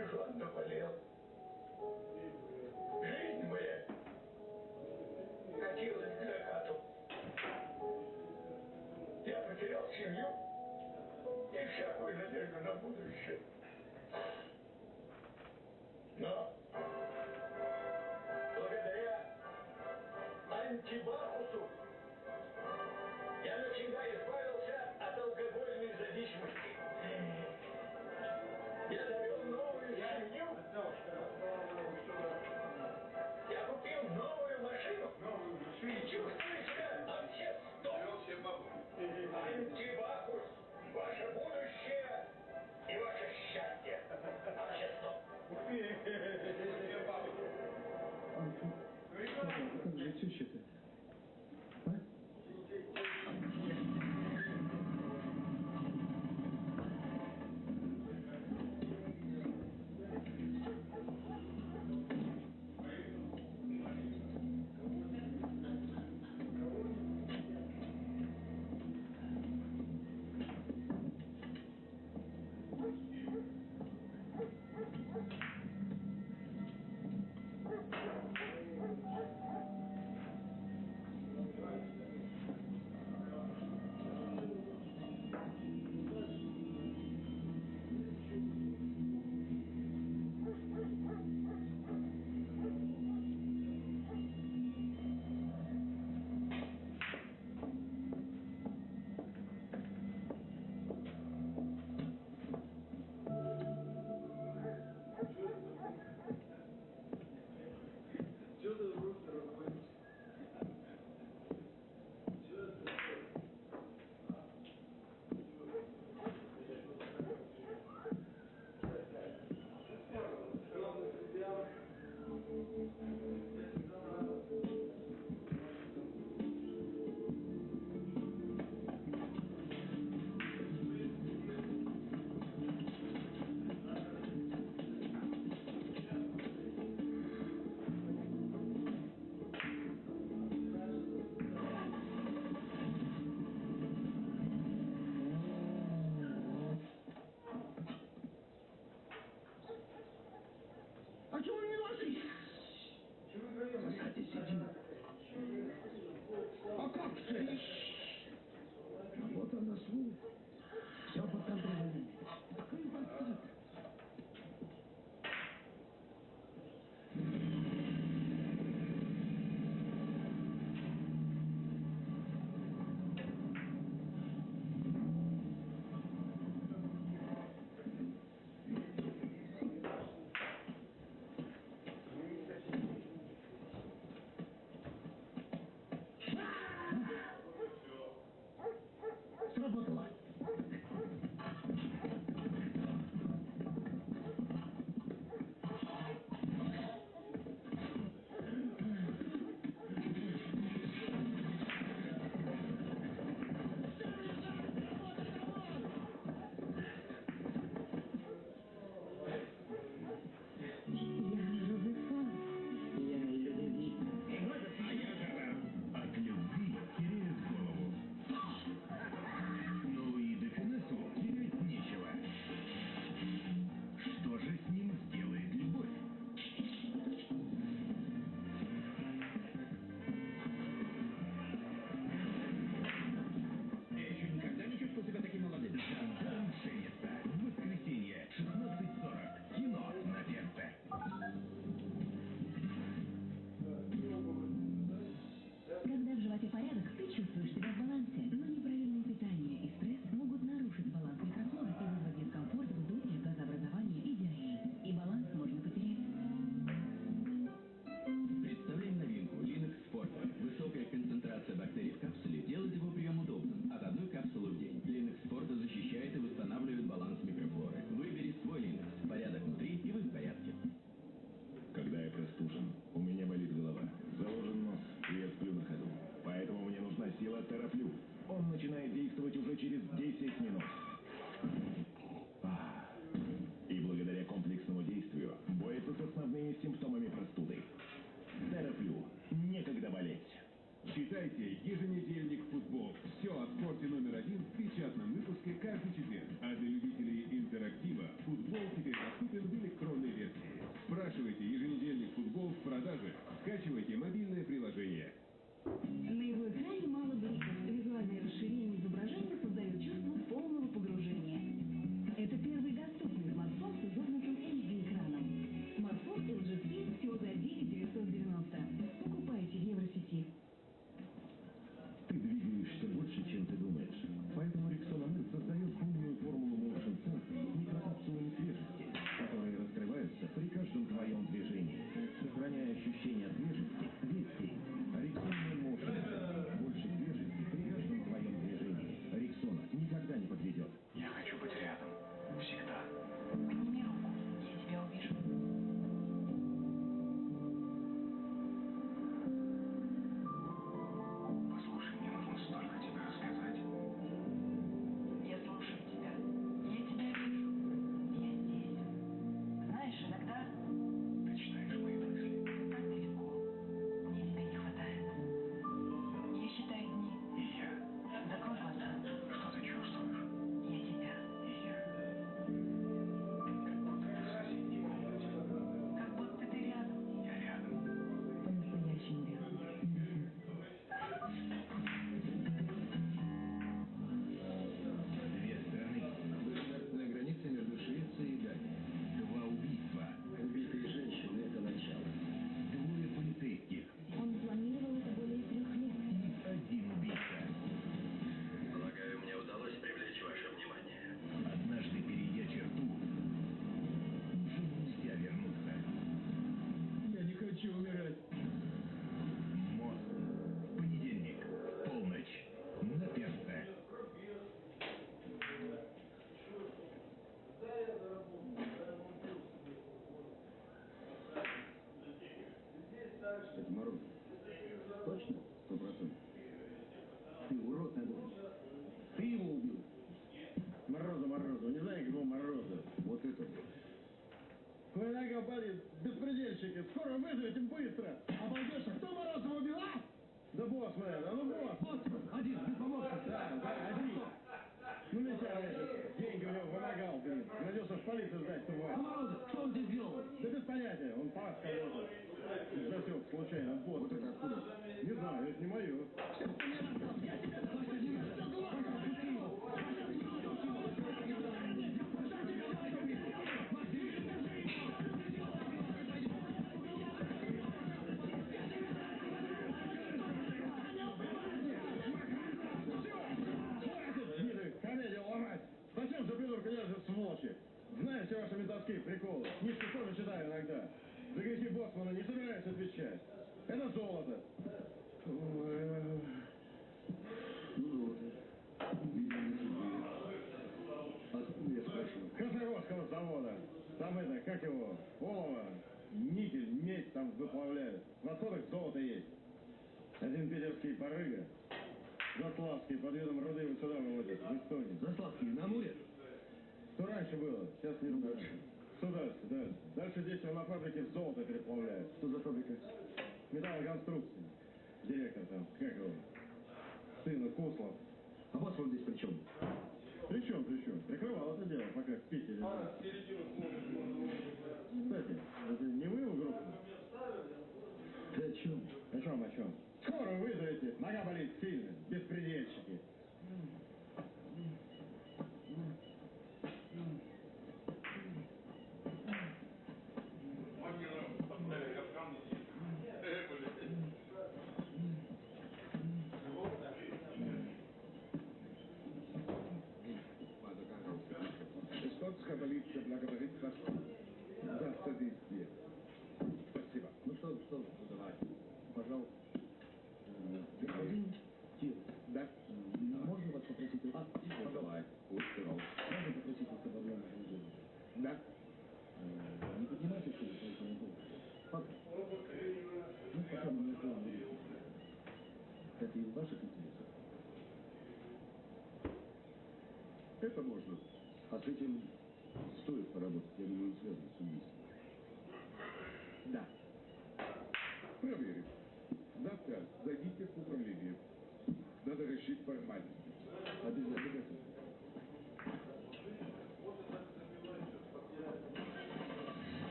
Бижон а наболел. Жизнь моя катилась к закату. Я потерял семью и всякую надежду на будущее. Но благодаря антибару su şüphe. А как же? коллега. Засек случайно. Вот это откуда. Не знаю, это не мое. которых золота есть. Один питерский порыга, Заславский под видом руды вот сюда выводят, в Эстонию. Заславский на Амуре? Что раньше было, сейчас не ругают. Сюда, сюда. Дальше действия на фабрике в золото переплавляют. Что за фабрика? Металлоконструкция. Директор там, как его? Сына Кослов. А вас он здесь при чем? При чем, при чем? Прикрывал это дело, пока в Питере. А, да. большом о чем. Скорую вызовите, нога болит сильно, беспредельщики.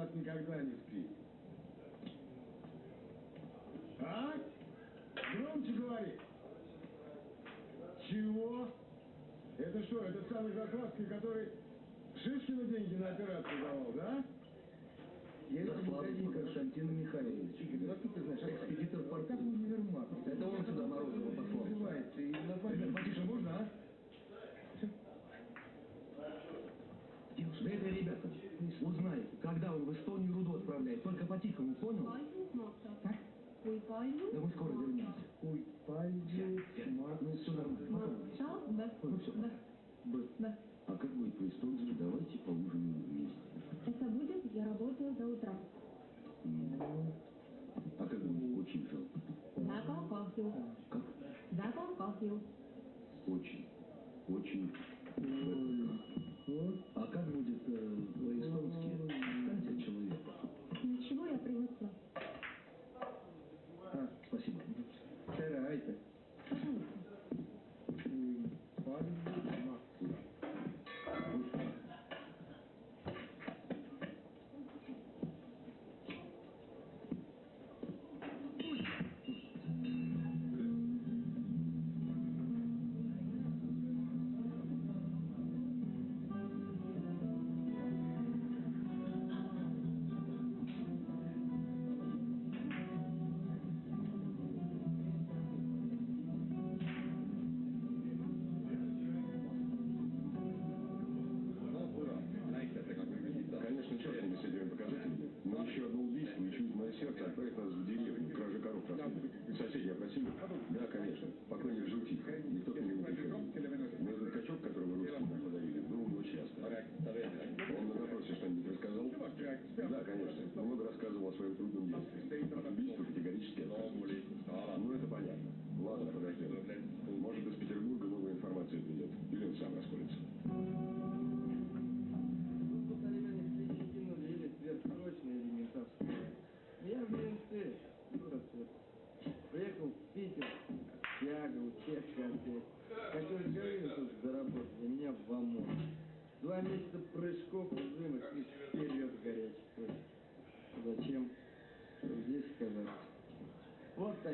Нас никогда не спит. А? Громче говори. Чего? Это что, этот самый Заславский, который Шишкину деньги на операцию давал, да? Я Заславский Константин Михайлович. Откуда ты знаешь? Экспедитор порта универмаг. Это он сюда Морозова послал. Называется. И название потише можно, а? Да это, ребята, узнай, когда он в Эстонию руду отправляет. Только по-тихому, понял? Palju Да мы скоро вернемся. Ой, пойдет. Ну, все нормально. Потом. Ну все. Б. Б. А как будет по-эстонски, давайте поужинаем вместе. Это будет, я работаю до утра. М. А как будет очень жалко? Väga kahju, Как? väga kahju. Очень. Очень.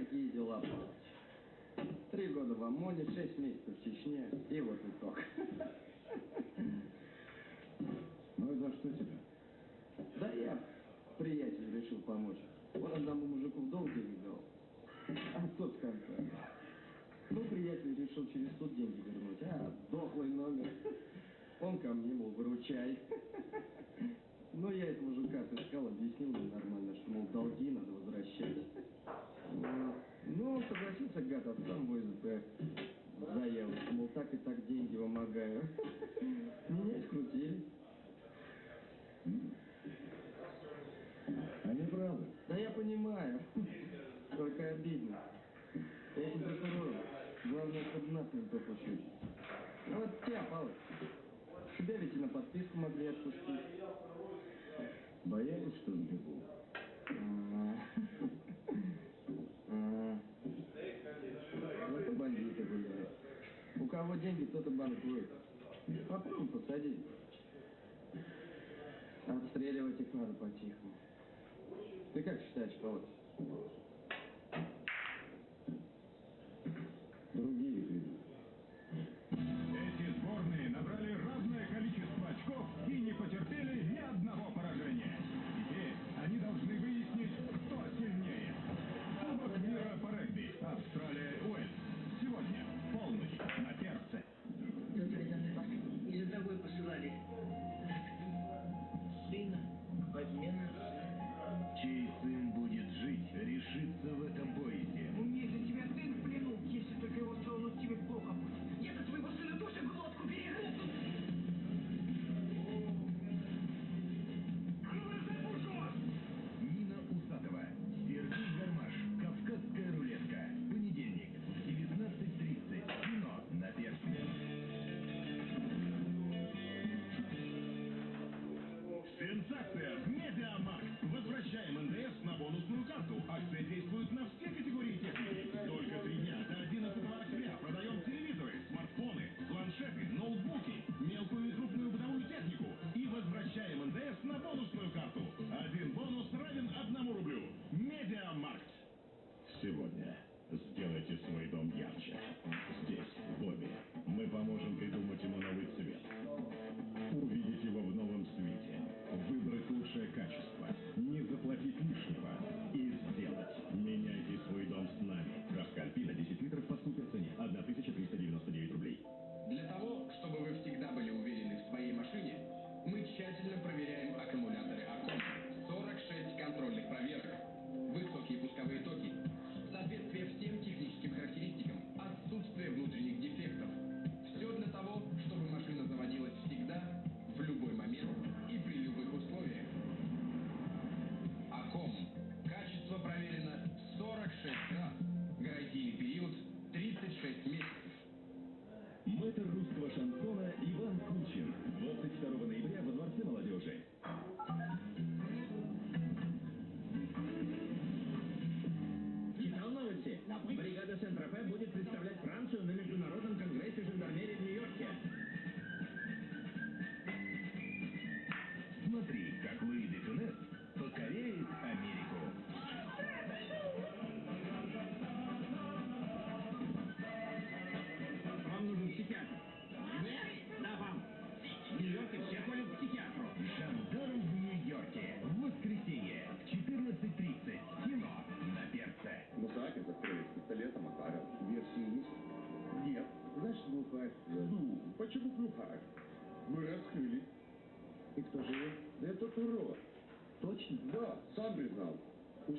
Такие дела. Три года в ОМОНе, шесть месяцев в Чечне, и вот итог. Ну и за что тебя? Да я, приятель, решил помочь. Он одному мужику в долг денег дал. А тот в конце. Ну, приятель решил через суд деньги вернуть. А, дохлый номер. Он ко мне, мол, выручай. Ну, я этого мужика отыскал, объяснил ему нормально, что, мол, долги надо возвращать. Вот. Ну, согласился, гад, от самого СБ заяву, что, мол, так и так деньги вымогаю. Меня скрутили. Они правы. Да я понимаю. Только обидно. Этим прокурором главное, чтобы нас никто пощучить. А вот тебя, Павлович, тебя ведь и на подписку могли отпустить. Боялись, что сбегу? А. А. кого деньги, тот и банкует. Попробуй посади. Отстреливать их надо по-тихому. Ты как считаешь, Павлович?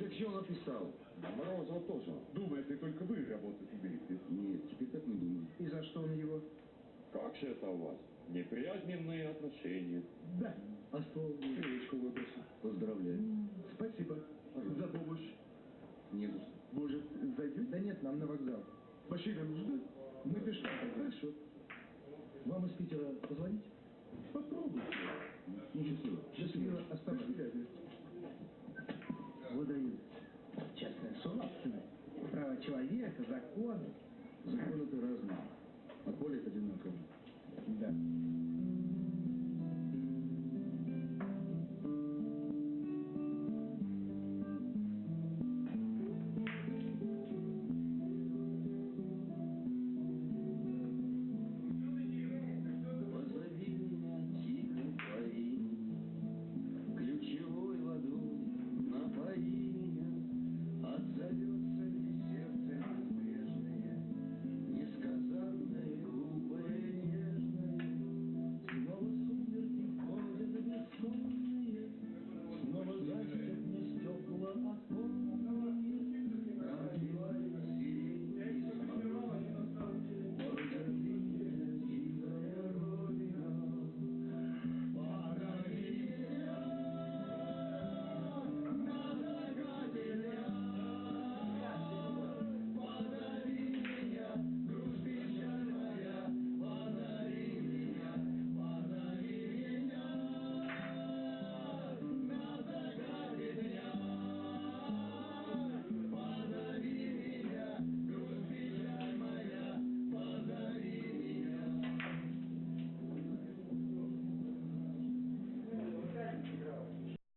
Все написал. Морозова тоже. Думает, и только вы работать умеете. Нет, теперь так не думаю. И за что он его? Как же это у вас? Неприязненные отношения. Да. А что? Книжку выбросил. Поздравляю. Спасибо за помощь. Не за что. Может, зайдет? Да нет, нам на вокзал. Машина нужна? Мы пешком. Хорошо. Вам из Питера позвонить? Попробуйте. Нечестиво. Счастливо. Оставайтесь. Выдают. Частная собственность. Право человека, законы. Законы-то разные. А колят одинаково. Да.